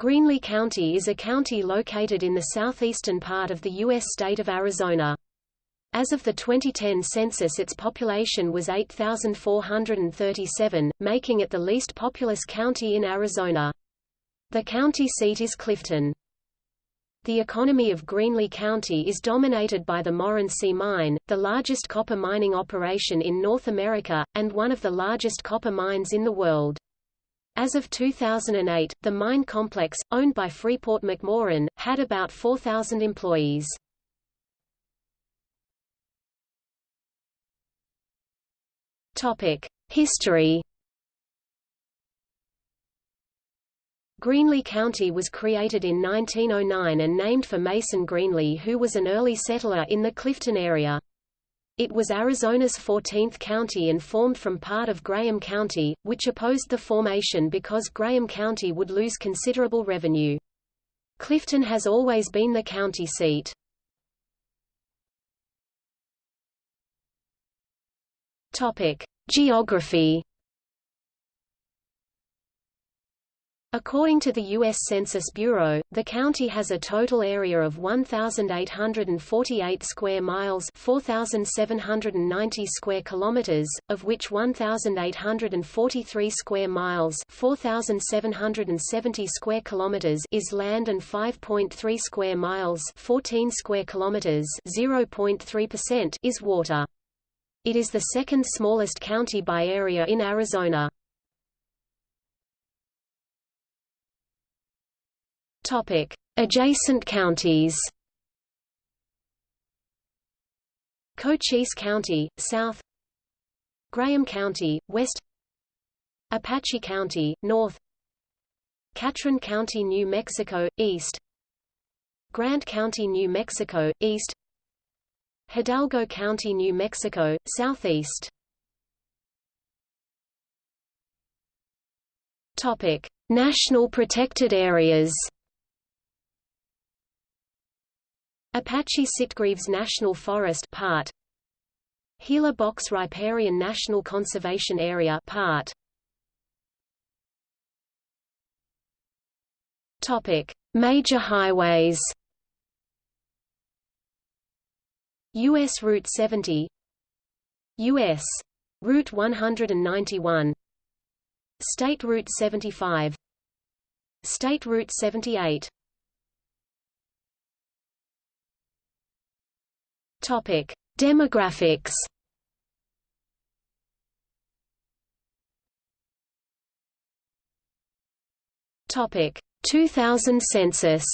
Greenlee County is a county located in the southeastern part of the U.S. state of Arizona. As of the 2010 census its population was 8,437, making it the least populous county in Arizona. The county seat is Clifton. The economy of Greenlee County is dominated by the Morenci mine, the largest copper mining operation in North America, and one of the largest copper mines in the world. As of 2008, the mine complex, owned by Freeport-McMoRan, had about 4,000 employees. History Greenlee County was created in 1909 and named for Mason Greenlee who was an early settler in the Clifton area. It was Arizona's 14th county and formed from part of Graham County, which opposed the formation because Graham County would lose considerable revenue. Clifton has always been the county seat. Topic: Geography According to the U.S. Census Bureau, the county has a total area of 1,848 square miles 4,790 square kilometers, of which 1,843 square miles 4,770 square kilometers is land and 5.3 square miles 14 square kilometers 0.3% is water. It is the second smallest county by area in Arizona. Topic: Adjacent counties. Cochise County, south. Graham County, west. Apache County, north. Catron County, New Mexico, east. Grant County, New Mexico, east. Hidalgo County, New Mexico, southeast. Topic: National protected areas. Apache Sitgreaves National Forest part. Gila Box Riparian National Conservation Area part. Topic. Major highways. US Route 70 US Route 191 State Route 75 State Route 78 Topic: Demographics. Topic: 2000 census.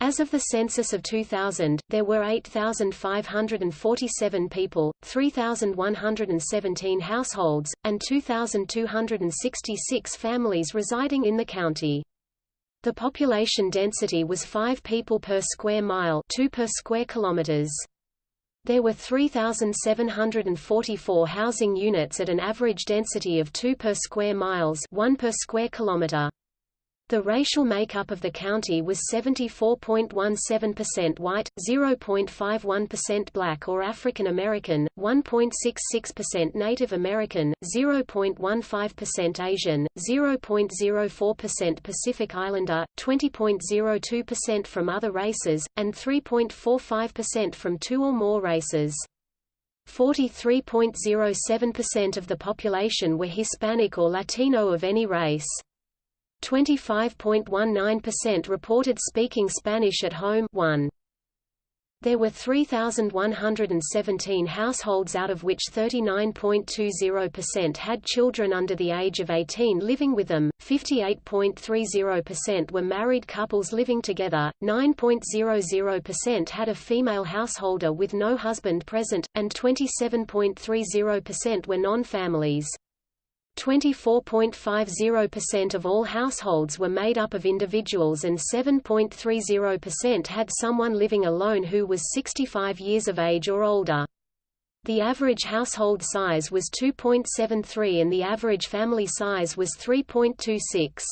As of the census of 2000, there were 8,547 people, 3,117 households, and 2,266 families residing in the county. The population density was 5 people per square mile 2 per square kilometers. There were 3,744 housing units at an average density of 2 per square miles 1 per square kilometer. The racial makeup of the county was 74.17% white, 0.51% black or African American, 1.66% Native American, 0.15% Asian, 0.04% Pacific Islander, 20.02% from other races, and 3.45% from two or more races. 43.07% of the population were Hispanic or Latino of any race. 25.19% reported speaking Spanish at home 1. There were 3,117 households out of which 39.20% had children under the age of 18 living with them, 58.30% were married couples living together, 9.00% had a female householder with no husband present, and 27.30% were non-families. 24.50% of all households were made up of individuals and 7.30% had someone living alone who was 65 years of age or older. The average household size was 2.73 and the average family size was 3.26.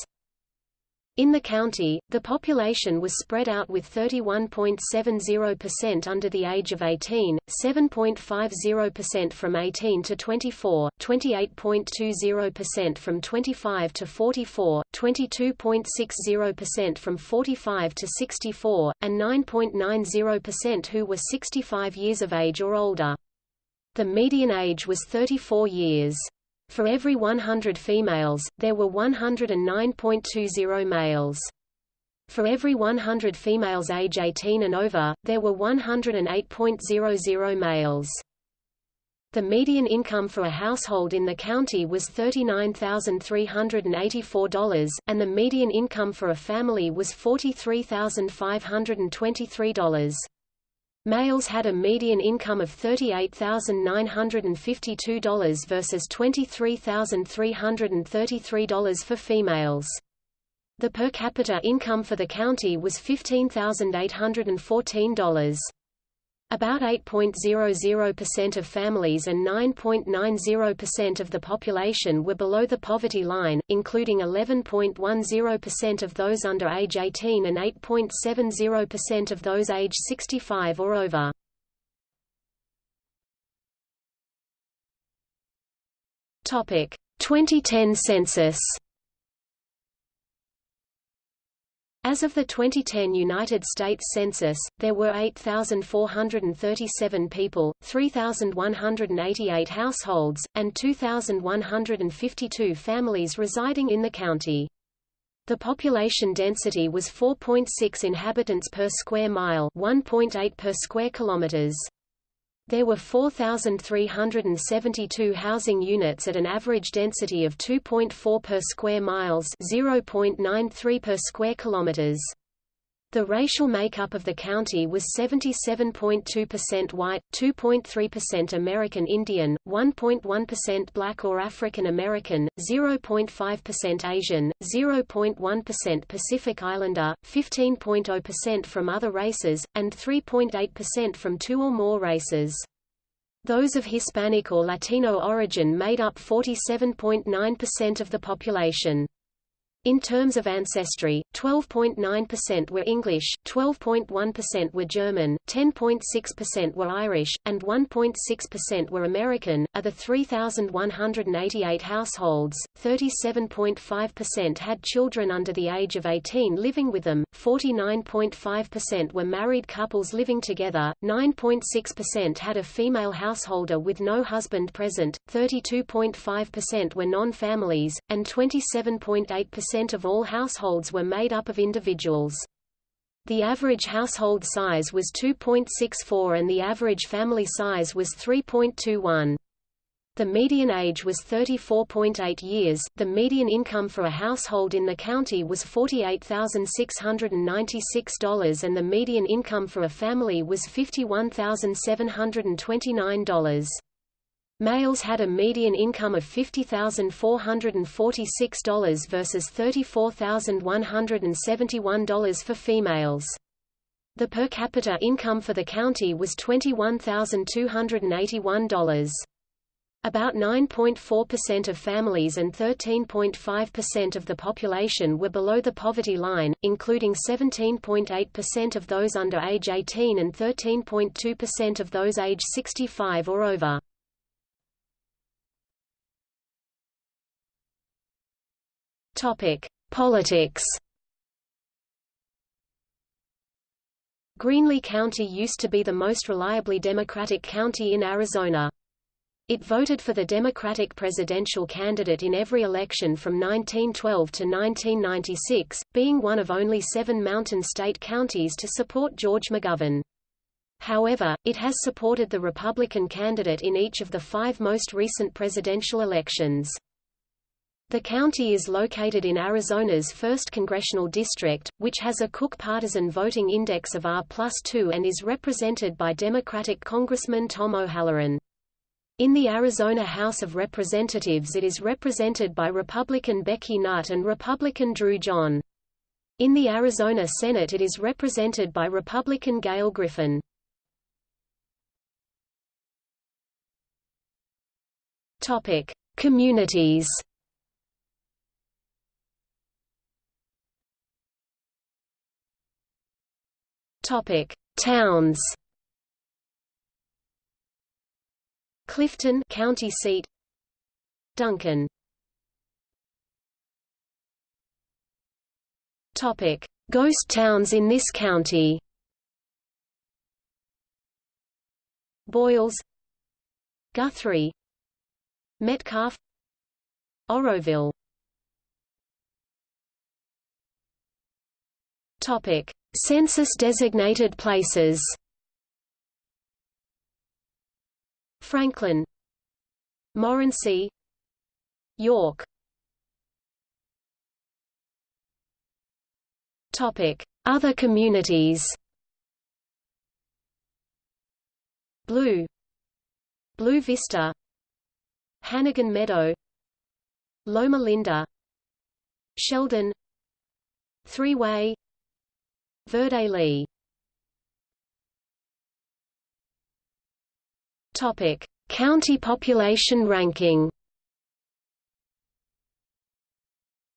In the county, the population was spread out with 31.70% under the age of 18, 7.50% from 18 to 24, 28.20% from 25 to 44, 22.60% from 45 to 64, and 9.90% who were 65 years of age or older. The median age was 34 years. For every 100 females, there were 109.20 males. For every 100 females age 18 and over, there were 108.00 males. The median income for a household in the county was $39,384, and the median income for a family was $43,523. Males had a median income of $38,952 versus $23,333 for females. The per capita income for the county was $15,814. About 8.00% of families and 9.90% of the population were below the poverty line, including 11.10% of those under age 18 and 8.70% of those age 65 or over. Topic: 2010 census. As of the 2010 United States Census, there were 8,437 people, 3,188 households, and 2,152 families residing in the county. The population density was 4.6 inhabitants per square mile 1.8 per square kilometers. There were 4,372 housing units at an average density of 2.4 per square miles 0.93 per square kilometers. The racial makeup of the county was 77.2% white, 2.3% American Indian, 1.1% black or African American, 0.5% Asian, 0.1% Pacific Islander, 15.0% from other races, and 3.8% from two or more races. Those of Hispanic or Latino origin made up 47.9% of the population. In terms of ancestry, 12.9% were English, 12.1% were German, 10.6% were Irish, and 1.6% were American. Of the 3,188 households, 37.5% had children under the age of 18 living with them, 49.5% were married couples living together, 9.6% had a female householder with no husband present, 32.5% were non-families, and 27.8% percent of all households were made up of individuals. The average household size was 2.64 and the average family size was 3.21. The median age was 34.8 years. The median income for a household in the county was $48,696 and the median income for a family was $51,729. Males had a median income of $50,446 versus $34,171 for females. The per capita income for the county was $21,281. About 9.4% of families and 13.5% of the population were below the poverty line, including 17.8% of those under age 18 and 13.2% of those age 65 or over. Topic: Politics. Greenlee County used to be the most reliably Democratic county in Arizona. It voted for the Democratic presidential candidate in every election from 1912 to 1996, being one of only seven Mountain State counties to support George McGovern. However, it has supported the Republican candidate in each of the five most recent presidential elections. The county is located in Arizona's 1st Congressional District, which has a Cook partisan voting index of R plus 2 and is represented by Democratic Congressman Tom O'Halleran. In the Arizona House of Representatives it is represented by Republican Becky Nutt and Republican Drew John. In the Arizona Senate it is represented by Republican Gail Griffin. Topic: Communities Topic: Towns. Clifton, county seat. Duncan. Topic: Ghost towns in this county. Boyles, Guthrie, Metcalf, Oroville. Topic: Census-designated places. Franklin, Morenci, York. Topic: Other communities. Blue, Blue Vista, Hannagan Meadow, Loma Linda, Sheldon, Three Way, Verde Lee. Topic: County population ranking.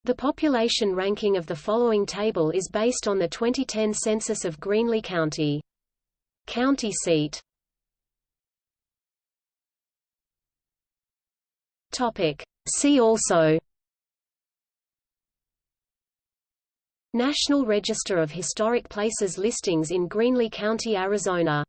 The population ranking of the following table is based on the 2010 census of Greenlee County. County seat. Topic. See also National Register of Historic Places listings in Greenlee County, Arizona